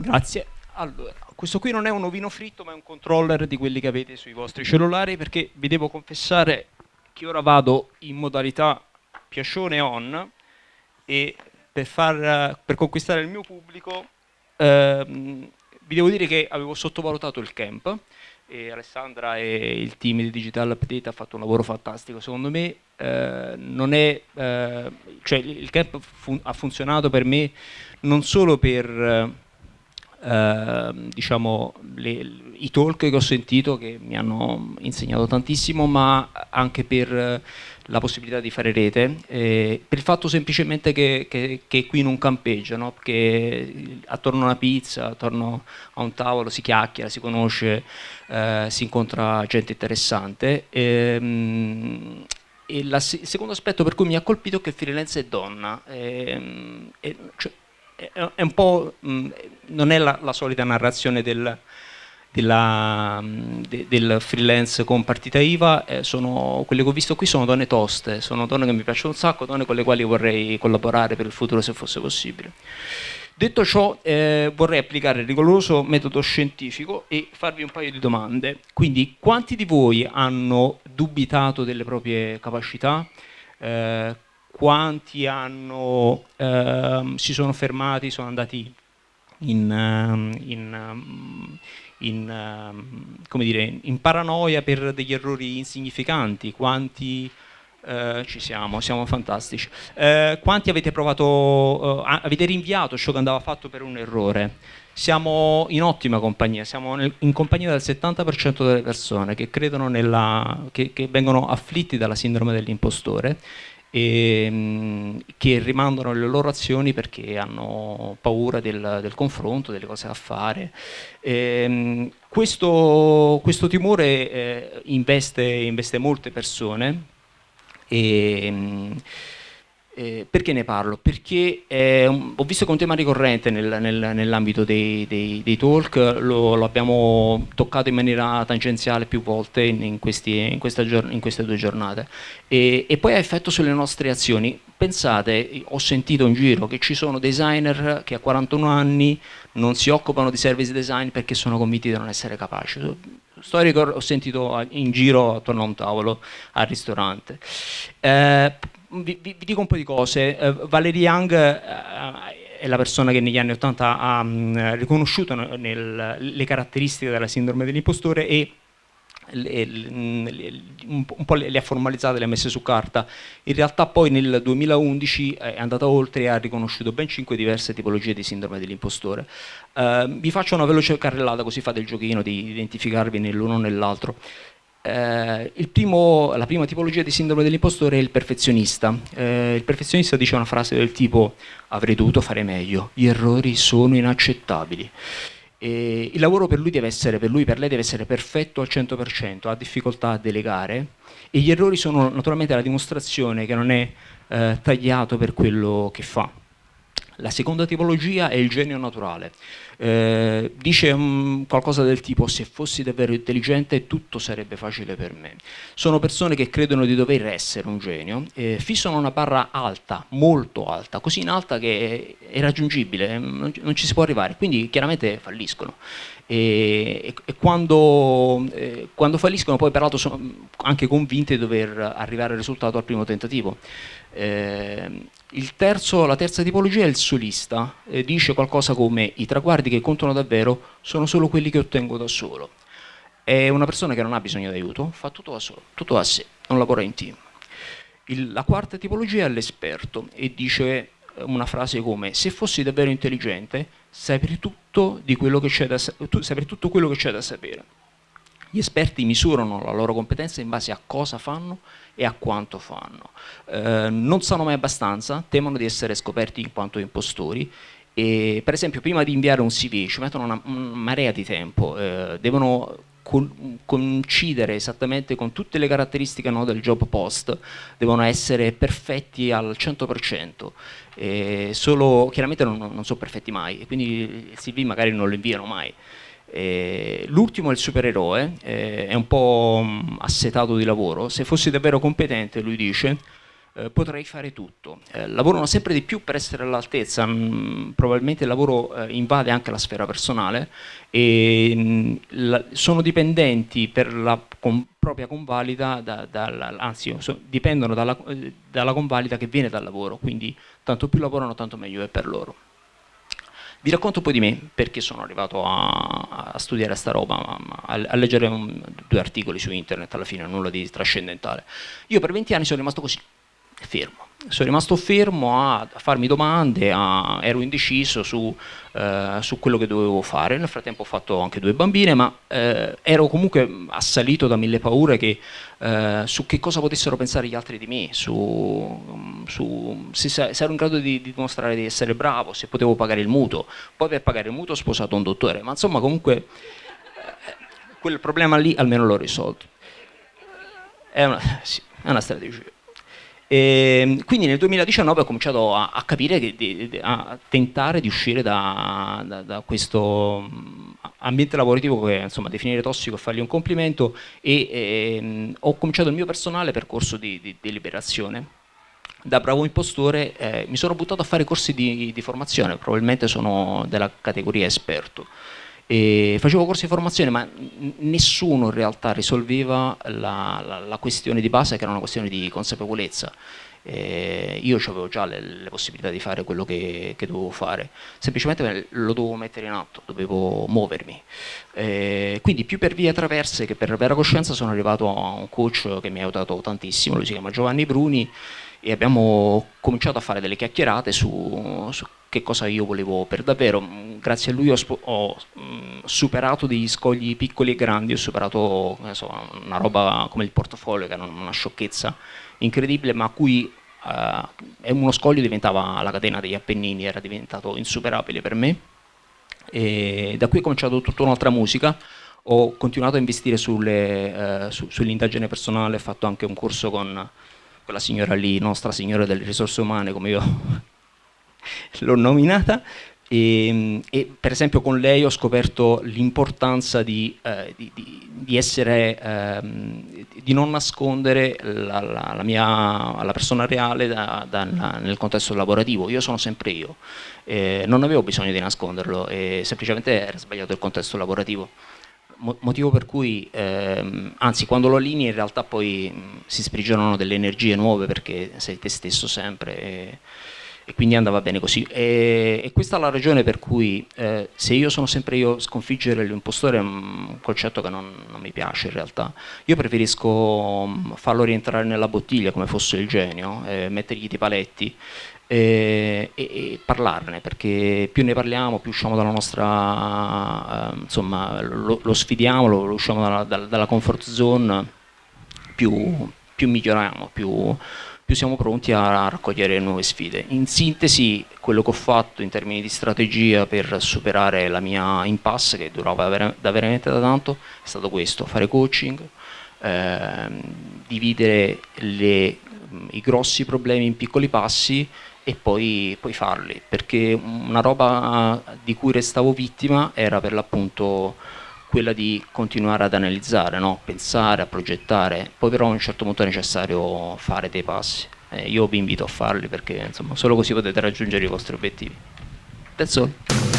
Grazie. Allora, questo qui non è un ovino fritto, ma è un controller di quelli che avete sui vostri cellulari, perché vi devo confessare che ora vado in modalità piacione on e per, far, per conquistare il mio pubblico ehm, vi devo dire che avevo sottovalutato il camp e Alessandra e il team di Digital Update ha fatto un lavoro fantastico. Secondo me eh, è, eh, cioè il camp fun ha funzionato per me non solo per eh, diciamo, le, i talk che ho sentito che mi hanno insegnato tantissimo, ma anche per la possibilità di fare rete, eh, per il fatto semplicemente che, che, che qui non campeggia, no? che attorno a una pizza, attorno a un tavolo si chiacchiera, si conosce, eh, si incontra gente interessante. Ehm, e il secondo aspetto per cui mi ha colpito è che freelance è donna. E, e, cioè, è un po', mh, non è la, la solita narrazione del, della, de, del freelance con partita IVA, eh, sono, quelle che ho visto qui sono donne toste, sono donne che mi piacciono un sacco, donne con le quali vorrei collaborare per il futuro se fosse possibile. Detto ciò, eh, vorrei applicare il rigoroso metodo scientifico e farvi un paio di domande. Quindi, quanti di voi hanno dubitato delle proprie capacità? Eh, quanti hanno, ehm, si sono fermati, sono andati in, ehm, in, ehm, in, in, dire, in paranoia per degli errori insignificanti, quanti eh, ci siamo, siamo fantastici. Eh, quanti avete provato, eh, avete rinviato ciò che andava fatto per un errore? Siamo in ottima compagnia, siamo nel, in compagnia del 70% delle persone che credono nella, che, che vengono afflitti dalla sindrome dell'impostore e, ehm, che rimandano le loro azioni perché hanno paura del, del confronto, delle cose da fare. E, ehm, questo, questo, timore eh, investe, investe, molte persone e, eh, perché ne parlo? Perché eh, ho visto che è un tema ricorrente nel, nel, nell'ambito dei, dei, dei, talk, lo, lo, abbiamo toccato in maniera tangenziale più volte in, in, questi, in, questa, in queste due giornate e, e, poi ha effetto sulle nostre azioni. Pensate, ho sentito in giro che ci sono designer che a 41 anni non si occupano di service design perché sono convinti di non essere capaci. Storico ho sentito in giro attorno a un tavolo al ristorante. Eh, vi, vi, vi, dico un po' di cose. Uh, Valerie Young uh, è la persona che negli anni 80 ha um, riconosciuto nel, le caratteristiche della sindrome dell'impostore e le, le, un po' le, le ha formalizzate, le ha messe su carta. In realtà poi nel 2011 è andata oltre e ha riconosciuto ben cinque diverse tipologie di sindrome dell'impostore. Uh, vi faccio una veloce carrellata così fate il giochino di identificarvi nell'uno o nell'altro. Eh, primo, la prima tipologia di sindrome dell'impostore è il perfezionista. Eh, il perfezionista dice una frase del tipo avrei dovuto fare meglio, gli errori sono inaccettabili. E il lavoro per lui deve essere, per lui, per lei deve essere perfetto al 100%, ha difficoltà a delegare e gli errori sono naturalmente la dimostrazione che non è eh, tagliato per quello che fa. La seconda tipologia è il genio naturale. Eh, dice um, qualcosa del tipo se fossi davvero intelligente tutto sarebbe facile per me. Sono persone che credono di dover essere un genio, eh, fissano una barra alta, molto alta, così in alta che è, è raggiungibile, non, non, ci si può arrivare, quindi chiaramente falliscono. E, e, e quando, eh, quando falliscono poi peraltro sono anche convinte di dover arrivare al risultato al primo tentativo. Eh, terzo, la terza tipologia è il solista, eh, dice qualcosa come i traguardi che contano davvero sono solo quelli che ottengo da solo. È una persona che non ha bisogno di aiuto, fa tutto da solo, tutto da sé, non lavora in team. Il, la quarta tipologia è l'esperto e dice una frase come se fossi davvero intelligente saprei tutto, da, saprei tutto quello che c'è da sapere. Gli esperti misurano la loro competenza in base a cosa fanno e a quanto fanno. Eh, non sanno mai abbastanza, temono di essere scoperti in quanto impostori e per esempio prima di inviare un CV ci mettono una, una marea di tempo, eh, devono coincidere esattamente con tutte le caratteristiche no, del job post, devono essere perfetti al 100%, eh, solo chiaramente non, non sono perfetti mai e quindi il CV magari non lo inviano mai. Eh, L'ultimo è il supereroe, eh, è un po' mm, assetato di lavoro, se fossi davvero competente, lui dice, eh, potrei fare tutto. Lavorano sempre di più per essere all'altezza, mm, probabilmente il lavoro invade anche la sfera personale e mm, sono dipendenti per la propria convalida, da, da, anzi dipendono dalla, dalla convalida che viene dal lavoro, quindi tanto più lavorano tanto meglio è per loro. Vi racconto un po' di me, perché sono arrivato a, a studiare sta roba, a, a leggere un, due articoli su internet, alla fine nulla di trascendentale. Io per 20 anni sono rimasto così, fermo. Sono rimasto fermo a, a farmi domande, a, ero indeciso su, eh, su, quello che dovevo fare. Nel frattempo ho fatto anche due bambine, ma eh, ero comunque assalito da mille paure che, eh, su che cosa potessero pensare gli altri di me, su, su se, se, ero in grado di, di, dimostrare di essere bravo, se potevo pagare il mutuo. Poi per pagare il mutuo ho sposato un dottore, ma insomma comunque eh, quel problema lì almeno l'ho risolto. È una, sì, è una strategia. E ehm, quindi nel 2019 ho cominciato a, a capire, a tentare di uscire da, da, da, questo mm, ambiente lavorativo che insomma definire tossico e fargli un complimento e, e ehm, ho cominciato il mio personale percorso di, di, di liberazione. Da bravo impostore eh, mi sono buttato a fare corsi di, di formazione, probabilmente sono della categoria esperto. E facevo corsi di formazione ma nessuno in realtà risolveva la, la, la, questione di base che era una questione di consapevolezza. Eh, io avevo già le, le, possibilità di fare quello che, che, dovevo fare, semplicemente lo dovevo mettere in atto, dovevo muovermi. Eh, quindi più per vie traverse che per vera coscienza sono arrivato a un coach che mi ha aiutato tantissimo, lui si chiama Giovanni Bruni e abbiamo cominciato a fare delle chiacchierate su, su che cosa io volevo per davvero. Grazie a lui ho, ho mh, superato degli scogli piccoli e grandi, ho superato so, una roba come il portafoglio, che era una sciocchezza incredibile, ma a cui eh, uno scoglio diventava la catena degli Appennini, era diventato insuperabile per me. E da qui è cominciato tutta un'altra musica, ho continuato a investire sull'indagine eh, su, sull personale, ho fatto anche un corso con quella signora lì, nostra signora delle risorse umane, come io l'ho nominata, e, e, per esempio con lei ho scoperto l'importanza di, eh, di, di, essere, ehm, di non nascondere la, la, la, mia la persona reale da, da, nel contesto lavorativo. Io sono sempre io, eh, non avevo bisogno di nasconderlo, semplicemente era sbagliato il contesto lavorativo. motivo per cui, ehm, anzi quando lo allinei in realtà poi mh, si sprigionano delle energie nuove perché sei te stesso sempre. E, e quindi andava bene così. E, e, questa è la ragione per cui eh, se io sono sempre io sconfiggere l'impostore è un concetto che non, non, mi piace in realtà. Io preferisco mm, farlo rientrare nella bottiglia come fosse il genio, eh, mettergli dei paletti e, e, e, parlarne, perché più ne parliamo, più usciamo dalla nostra, eh, insomma, lo, lo, sfidiamo, lo, lo usciamo dalla, dalla comfort zone, più, più miglioriamo, più più siamo pronti a raccogliere nuove sfide. In sintesi, quello che ho fatto in termini di strategia per superare la mia impasse, che durava da veramente da tanto, è stato questo, fare coaching, ehm, dividere le, i grossi problemi in piccoli passi e poi, poi, farli, perché una roba di cui restavo vittima era per l'appunto quella di continuare ad analizzare, no? pensare, a progettare, poi però a un certo punto è necessario fare dei passi. Eh, io vi invito a farli perché insomma, solo così potete raggiungere i vostri obiettivi. That's all.